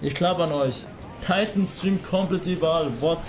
Ich glaube an euch. Titan streamt komplett überall. WhatsApp.